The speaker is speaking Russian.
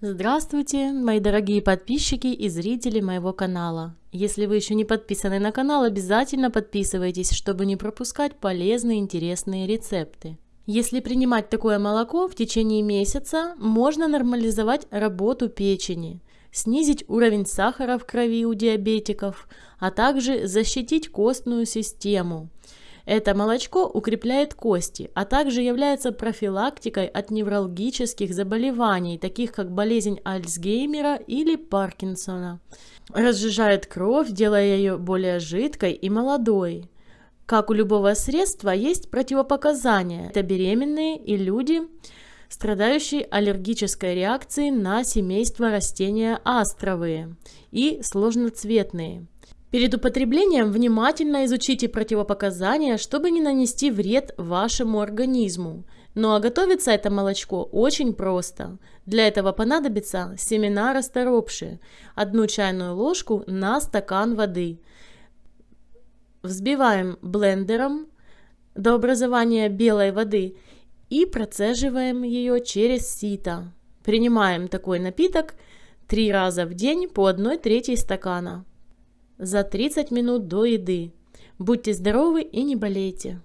Здравствуйте, мои дорогие подписчики и зрители моего канала. Если вы еще не подписаны на канал, обязательно подписывайтесь, чтобы не пропускать полезные интересные рецепты. Если принимать такое молоко в течение месяца, можно нормализовать работу печени, снизить уровень сахара в крови у диабетиков, а также защитить костную систему. Это молочко укрепляет кости, а также является профилактикой от неврологических заболеваний, таких как болезнь Альцгеймера или Паркинсона. Разжижает кровь, делая ее более жидкой и молодой. Как у любого средства, есть противопоказания. Это беременные и люди, страдающие аллергической реакцией на семейство растения астровые и сложноцветные. Перед употреблением внимательно изучите противопоказания, чтобы не нанести вред вашему организму. Ну а готовится это молочко очень просто. Для этого понадобится семена расторопши, одну чайную ложку на стакан воды. Взбиваем блендером до образования белой воды и процеживаем ее через сито. Принимаем такой напиток три раза в день по одной трети стакана за 30 минут до еды. Будьте здоровы и не болейте!